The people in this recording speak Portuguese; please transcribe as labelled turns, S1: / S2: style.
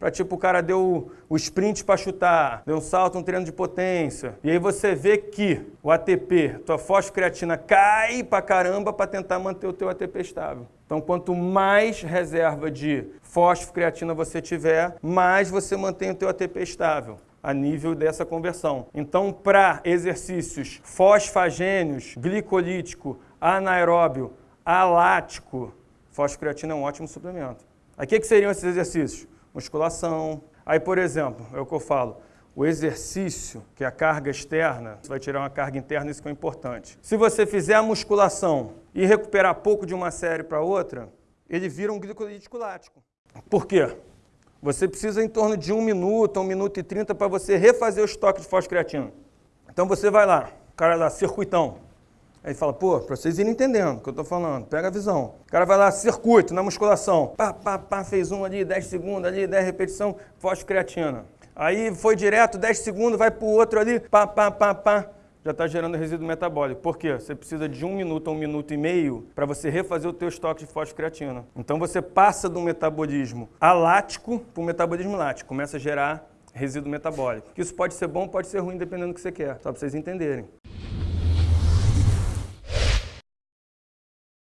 S1: para tipo o cara deu o sprint para chutar, deu um salto, um treino de potência. E aí você vê que o ATP, tua fosfocreatina cai pra caramba para tentar manter o teu ATP estável. Então, quanto mais reserva de fosfocreatina você tiver, mais você mantém o teu ATP estável a nível dessa conversão. Então, para exercícios fosfagênios, glicolítico, anaeróbio, alático, fosfocreatina é um ótimo suplemento. Que, que seriam esses exercícios? Musculação. Aí, por exemplo, é o que eu falo, o exercício, que é a carga externa, você vai tirar uma carga interna, isso que é importante. Se você fizer a musculação e recuperar pouco de uma série para outra, ele vira um glicolítico lático. Por quê? Você precisa em torno de um minuto, um minuto e trinta para você refazer o estoque de fosfocreatina. Então você vai lá, cara lá, circuitão. Aí fala, pô, para vocês irem entendendo o que eu estou falando, pega a visão. O cara vai lá, circuito, na musculação. Pá, pá, pá, fez um ali, 10 segundos ali, 10 repetição, fosfocreatina. Aí foi direto, 10 segundos, vai para o outro ali, pá, pá, pá, pá já está gerando resíduo metabólico. Por quê? Você precisa de um minuto a um minuto e meio para você refazer o teu estoque de fosfocreatina. Então você passa do metabolismo alático para o metabolismo lático, começa a gerar resíduo metabólico. Isso pode ser bom, pode ser ruim, dependendo do que você quer, só para vocês entenderem.